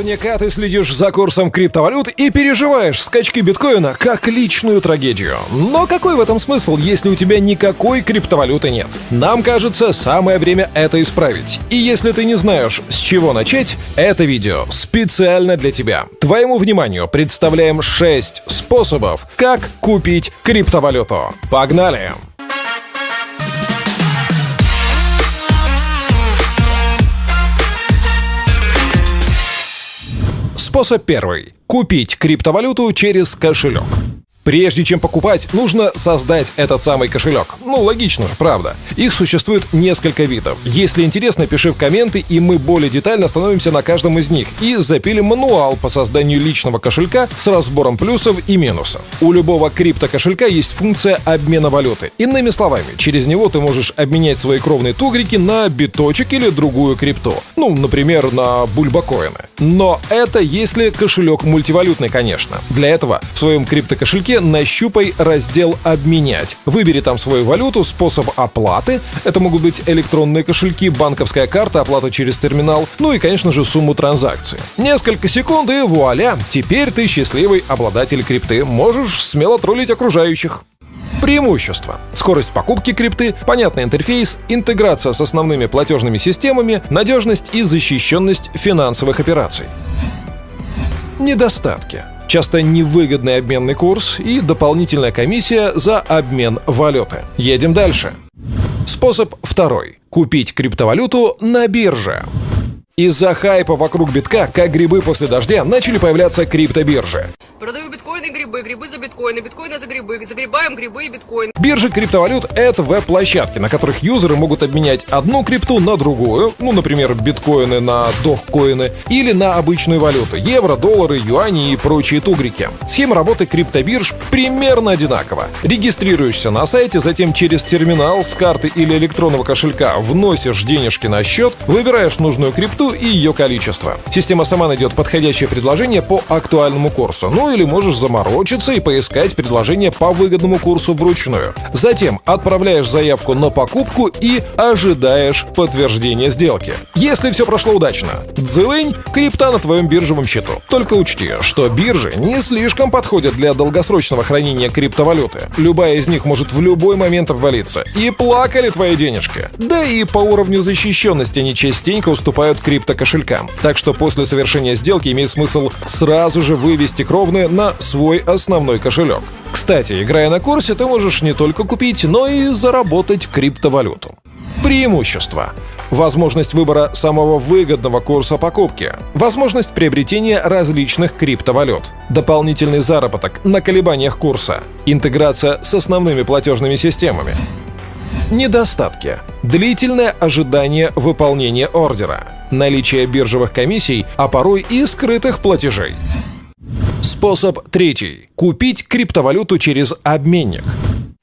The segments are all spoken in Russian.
Наверняка ты следишь за курсом криптовалют и переживаешь скачки биткоина как личную трагедию. Но какой в этом смысл, если у тебя никакой криптовалюты нет? Нам кажется, самое время это исправить. И если ты не знаешь, с чего начать, это видео специально для тебя. Твоему вниманию представляем 6 способов, как купить криптовалюту. Погнали! Способ первый. Купить криптовалюту через кошелек. Прежде чем покупать, нужно создать этот самый кошелек. Ну, логично же, правда. Их существует несколько видов. Если интересно, пиши в комменты, и мы более детально остановимся на каждом из них и запилим мануал по созданию личного кошелька с разбором плюсов и минусов. У любого криптокошелька есть функция обмена валюты. Иными словами, через него ты можешь обменять свои кровные тугрики на биточек или другую крипту. Ну, например, на бульбакоины. Но это если кошелек мультивалютный, конечно. Для этого в своем криптокошельке ссылке нащупай раздел «Обменять». Выбери там свою валюту, способ оплаты. Это могут быть электронные кошельки, банковская карта, оплата через терминал, ну и, конечно же, сумму транзакции. Несколько секунд и вуаля! Теперь ты счастливый обладатель крипты. Можешь смело троллить окружающих. Преимущества. Скорость покупки крипты, понятный интерфейс, интеграция с основными платежными системами, надежность и защищенность финансовых операций. Недостатки часто невыгодный обменный курс и дополнительная комиссия за обмен валюты. Едем дальше. Способ второй. Купить криптовалюту на бирже. Из-за хайпа вокруг битка, как грибы после дождя, начали появляться криптобиржи. Продаю биткоины, грибы, грибы за биткоины, биткоины за грибы, загребаем грибы и биткоин. Биржи криптовалют — это веб-площадки, на которых юзеры могут обменять одну крипту на другую, ну, например, биткоины на дохкоины, или на обычную валюту — евро, доллары, юани и прочие тугрики. Схема работы криптобирж примерно одинакова. Регистрируешься на сайте, затем через терминал с карты или электронного кошелька вносишь денежки на счет, выбираешь нужную крипту и ее количество. Система сама найдет подходящее предложение по актуальному курсу. Ну или можешь заморочиться и поискать предложение по выгодному курсу вручную. Затем отправляешь заявку на покупку и ожидаешь подтверждения сделки. Если все прошло удачно, дзылынь, крипта на твоем биржевом счету. Только учти, что биржи не слишком подходят для долгосрочного хранения криптовалюты. Любая из них может в любой момент обвалиться. И плакали твои денежки. Да и по уровню защищенности они частенько уступают криптокошелькам. Так что после совершения сделки имеет смысл сразу же вывести кровные на свой основной кошелек. Кстати, играя на курсе, ты можешь не только купить, но и заработать криптовалюту. Преимущества. Возможность выбора самого выгодного курса покупки. Возможность приобретения различных криптовалют. Дополнительный заработок на колебаниях курса. Интеграция с основными платежными системами. Недостатки. Длительное ожидание выполнения ордера. Наличие биржевых комиссий, а порой и скрытых платежей. Способ третий. Купить криптовалюту через обменник.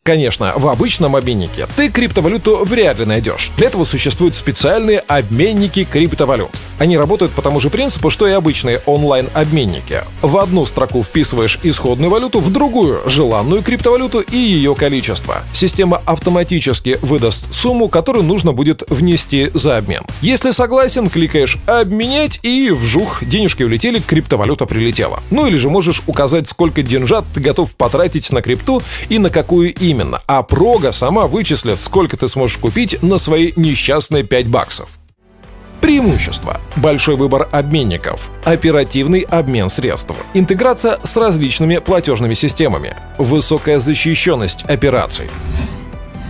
Конечно, в обычном обменнике ты криптовалюту вряд ли найдешь. Для этого существуют специальные обменники криптовалют. Они работают по тому же принципу, что и обычные онлайн-обменники. В одну строку вписываешь исходную валюту, в другую — желанную криптовалюту и ее количество. Система автоматически выдаст сумму, которую нужно будет внести за обмен. Если согласен, кликаешь «Обменять» и вжух, денежки улетели, криптовалюта прилетела. Ну или же можешь указать, сколько деньжат ты готов потратить на крипту и на какую именно именно, а прога сама вычислит, сколько ты сможешь купить на свои несчастные 5 баксов. Преимущество. Большой выбор обменников. Оперативный обмен средств. Интеграция с различными платежными системами. Высокая защищенность операций.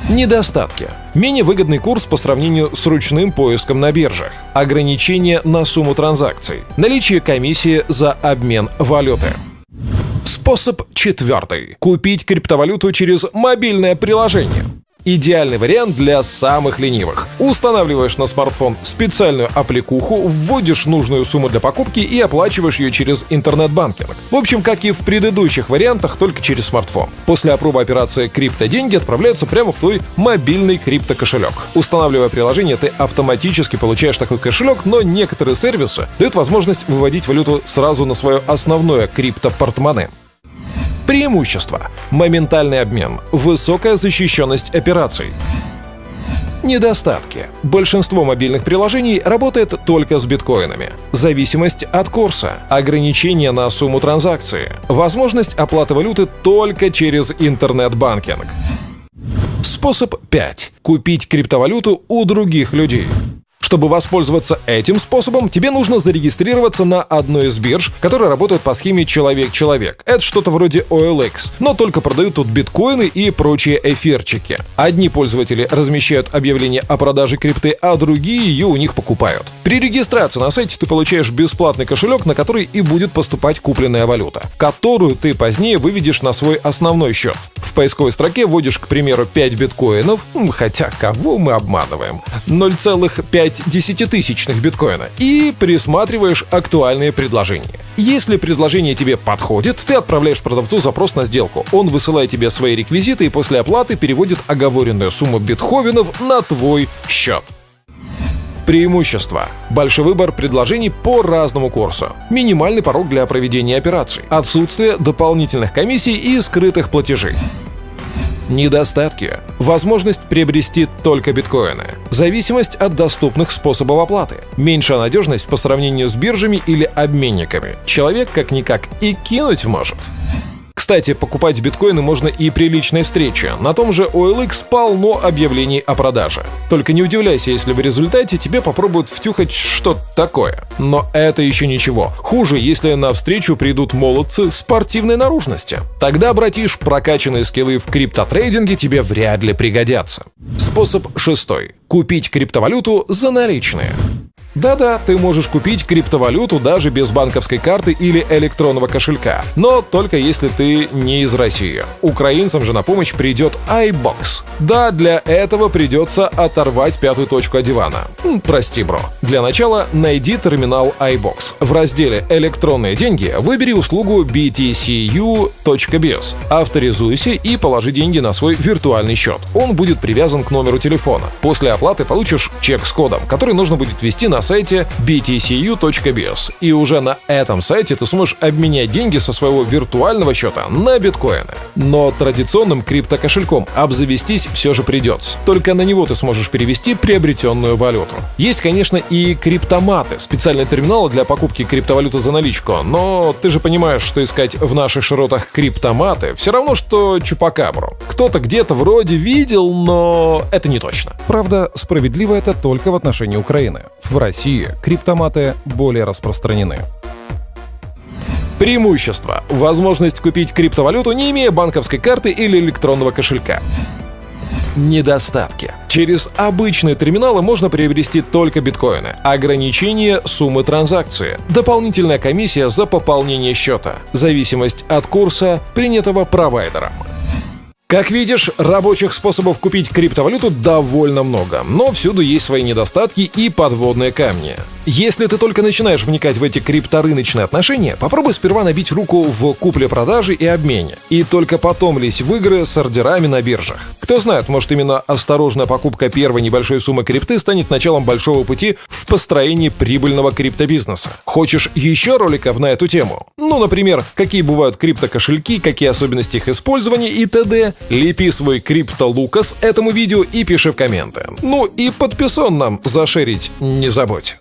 Недостатки. Менее выгодный курс по сравнению с ручным поиском на биржах. Ограничение на сумму транзакций. Наличие комиссии за обмен валюты. Способ четвертый. Купить криптовалюту через мобильное приложение. Идеальный вариант для самых ленивых. Устанавливаешь на смартфон специальную аппликуху, вводишь нужную сумму для покупки и оплачиваешь ее через интернет-банкинг. В общем, как и в предыдущих вариантах, только через смартфон. После опробы операции крипто-деньги отправляются прямо в твой мобильный крипто-кошелек. Устанавливая приложение, ты автоматически получаешь такой кошелек, но некоторые сервисы дают возможность выводить валюту сразу на свое основное крипто-портмоне. Преимущества. Моментальный обмен. Высокая защищенность операций. Недостатки. Большинство мобильных приложений работает только с биткоинами. Зависимость от курса. Ограничения на сумму транзакции. Возможность оплаты валюты только через интернет-банкинг. Способ 5. Купить криптовалюту у других людей. Чтобы воспользоваться этим способом, тебе нужно зарегистрироваться на одной из бирж, которые работают по схеме «человек-человек». Это что-то вроде OLX, но только продают тут биткоины и прочие эфирчики. Одни пользователи размещают объявления о продаже крипты, а другие ее у них покупают. При регистрации на сайте ты получаешь бесплатный кошелек, на который и будет поступать купленная валюта, которую ты позднее выведешь на свой основной счет. В поисковой строке вводишь, к примеру, 5 биткоинов, хотя кого мы обманываем, 0,5 десятитысячных биткоина и присматриваешь актуальные предложения. Если предложение тебе подходит, ты отправляешь продавцу запрос на сделку. Он высылает тебе свои реквизиты и после оплаты переводит оговоренную сумму битховенов на твой счет. Преимущества. Большой выбор предложений по разному курсу. Минимальный порог для проведения операций. Отсутствие дополнительных комиссий и скрытых платежей. Недостатки. Возможность приобрести только биткоины. Зависимость от доступных способов оплаты. Меньшая надежность по сравнению с биржами или обменниками. Человек как-никак и кинуть может. Кстати, покупать биткоины можно и при личной встрече. На том же OLX полно объявлений о продаже. Только не удивляйся, если в результате тебе попробуют втюхать что-то такое. Но это еще ничего. Хуже, если на встречу придут молодцы спортивной наружности. Тогда, братиш, прокачанные скиллы в криптотрейдинге тебе вряд ли пригодятся. Способ шестой. Купить криптовалюту за наличные. Да-да, ты можешь купить криптовалюту даже без банковской карты или электронного кошелька, но только если ты не из России. Украинцам же на помощь придет iBox. Да, для этого придется оторвать пятую точку от дивана. Прости, бро. Для начала найди терминал iBox. В разделе «Электронные деньги» выбери услугу btcu.biz. Авторизуйся и положи деньги на свой виртуальный счет. Он будет привязан к номеру телефона. После оплаты получишь чек с кодом, который нужно будет ввести на сайте btcu.biz. И уже на этом сайте ты сможешь обменять деньги со своего виртуального счета на биткоины. Но традиционным криптокошельком обзавестись все же придется. Только на него ты сможешь перевести приобретенную валюту. Есть, конечно, и криптоматы, специальные терминалы для покупки криптовалюты за наличку, но ты же понимаешь, что искать в наших широтах криптоматы все равно, что чупакабру. Кто-то где-то вроде видел, но это не точно. Правда, справедливо это только в отношении Украины. В России России криптоматы более распространены. Преимущество. Возможность купить криптовалюту, не имея банковской карты или электронного кошелька. Недостатки. Через обычные терминалы можно приобрести только биткоины. Ограничение суммы транзакции. Дополнительная комиссия за пополнение счета. Зависимость от курса, принятого провайдером. Как видишь, рабочих способов купить криптовалюту довольно много, но всюду есть свои недостатки и подводные камни. Если ты только начинаешь вникать в эти крипторыночные отношения, попробуй сперва набить руку в купле-продаже и обмене, и только потом лезь в игры с ордерами на биржах. Кто знает, может именно осторожная покупка первой небольшой суммы крипты станет началом большого пути в построении прибыльного криптобизнеса. Хочешь еще роликов на эту тему? Ну, например, какие бывают криптокошельки, какие особенности их использования и т.д. Лепи свой крипто-лукас этому видео и пиши в комменты. Ну и подписон нам зашерить не забудь.